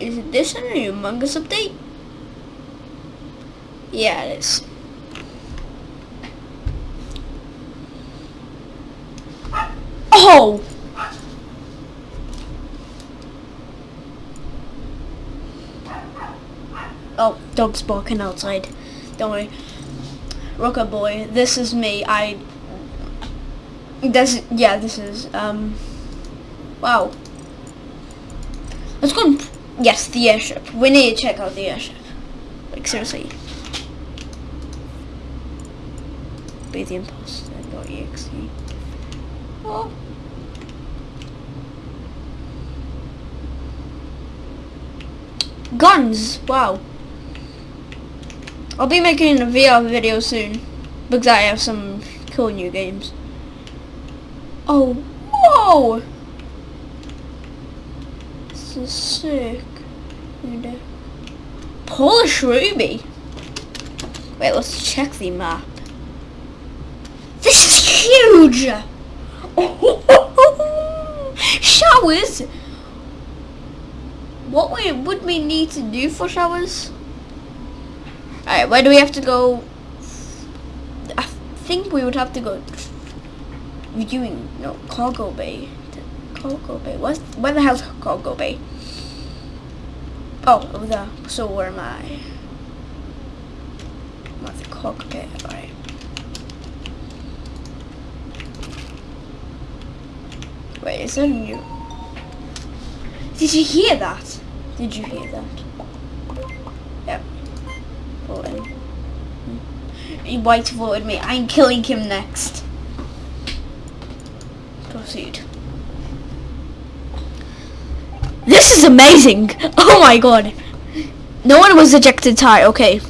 Is this a new Among Us update? Yeah, it is. Oh! Oh, dog's barking outside. Don't worry. Rocker boy, this is me. I. This, yeah, this is, um. Wow. Let's go. Yes, the airship. We need to check out the airship. Like, seriously. Be the imposter. .exe. Oh. Guns! Wow. I'll be making a VR video soon because I have some cool new games. Oh, whoa! This is sick. Polish Ruby. Wait, let's check the map. This is huge! Showers! What we, would we need to do for showers? Alright, where do we have to go? I think we would have to go viewing, no, cargo bay. Cargo bay. What's, where the hell's cargo bay? Oh, there. So where am I? I'm at the alright. Wait, is that new? Did you hear that? Did you hear that? Yep. Voting. Hmm. White voted me. I'm killing him next. Proceed. This is amazing! Oh my god! No one was ejected tie, okay.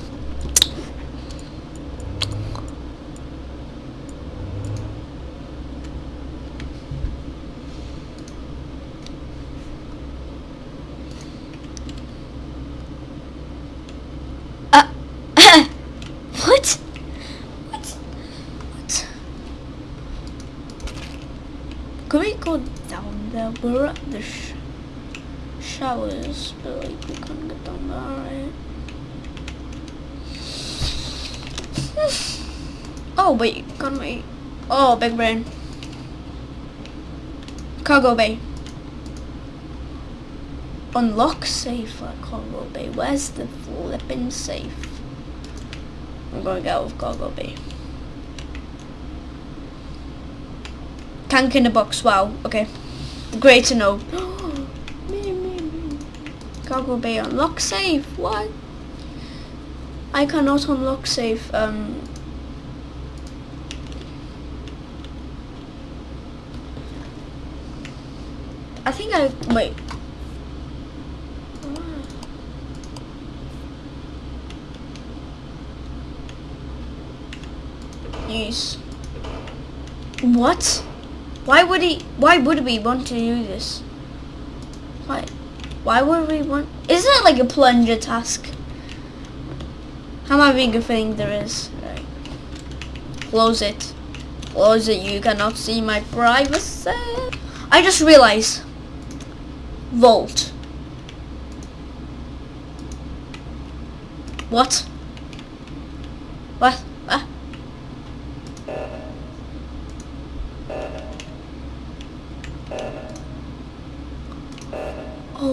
Uh, what? What? What? Could we go down there? We're at the showers, but like we couldn't get there, right? oh wait, can we? Oh, big brain. Cargo bay. Unlock safe at cargo bay. Where's the flipping safe? I'm gonna out of cargo bay. Tank in the box, wow, okay. Great to know. Cargo bay unlock safe, what? I cannot unlock safe, um... I think I, wait. Yes. What? Why would he, why would we want to do this? Why, would we want, isn't it like a plunger task? How am I being a thing there is? Right. Close it. Close it, you cannot see my privacy. I just realized. Vault. What? What?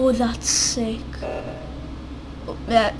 Oh, that's sick. Oh, that.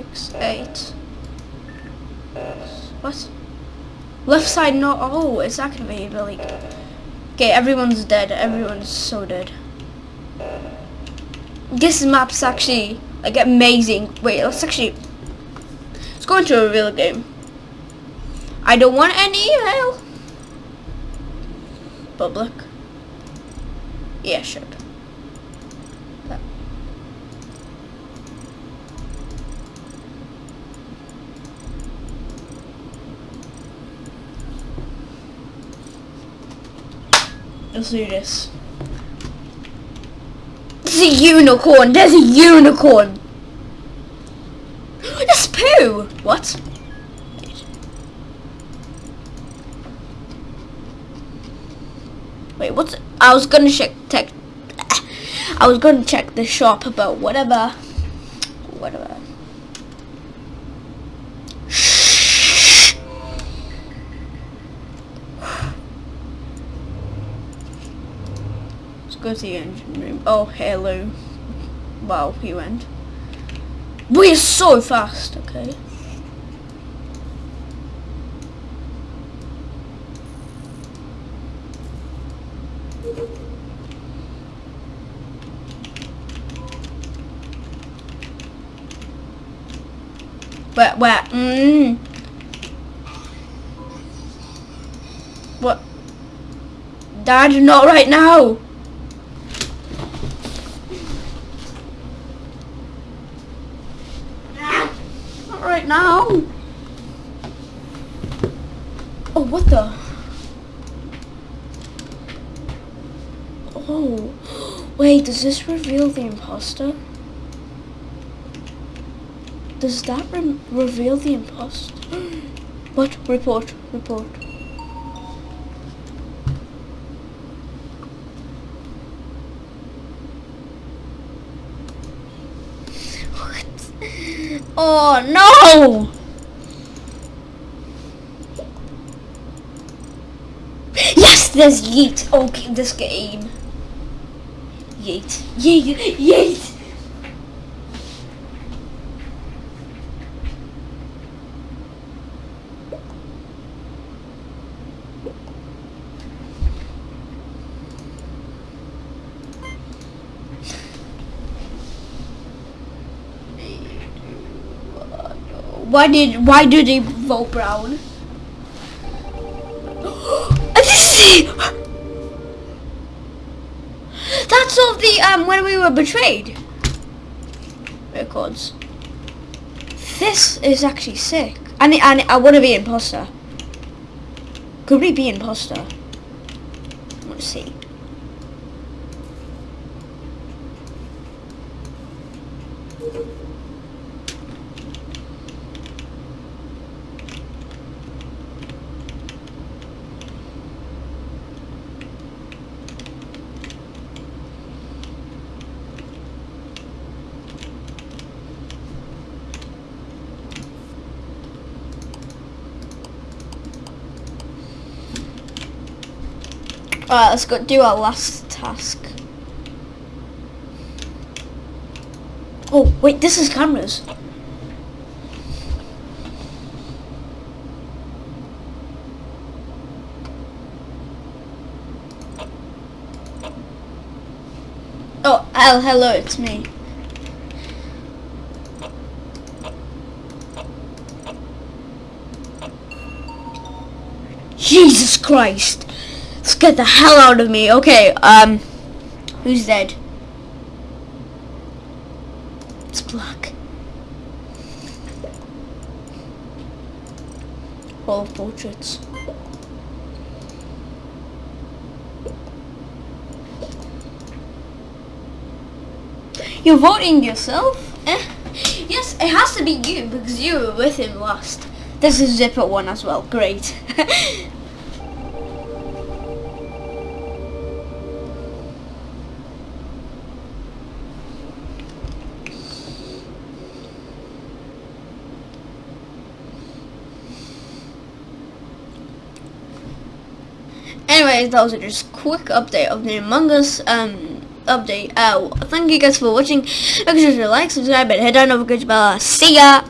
Six, eight. What? Left side not. Oh, it's activated, but like. Okay, everyone's dead. Everyone's so dead. This map's actually like amazing. Wait, let's actually. Let's go into a real game. I don't want any email. Public. Yeah, sure. Let's do this. It's a unicorn. There's a unicorn. That's poo. What? Wait, what's? I was gonna check. Tech. I was gonna check the shop about whatever. Whatever. Let's go to the engine room. Oh, hello. Wow, he went. We're so fast, okay. Where, where, mm. What? Dad, not right now. Not right now. Oh, what the? Oh, wait, does this reveal the imposter? Does that re reveal the imposter? what? Report, report. What? Oh no! Yes, there's Yeet. Okay, this game. Yeet. Yeet. Yeet. Why did why do they vote brown? That's all the um when we were betrayed records. This is actually sick. And and I want to be imposter. Could we be imposter? To see. Alright, let's go do our last task. Oh, wait, this is cameras. Oh, oh, hello, it's me. Jesus Christ. Get the hell out of me. Okay, um, who's dead? It's black. All portraits. You're voting yourself? Eh? Yes, it has to be you because you were with him last. This is Zipper one as well. Great. anyways, that was just quick update of the Among Us um, update. Uh, thank you guys for watching. Make sure to like, subscribe, and hit that notification bell. See ya!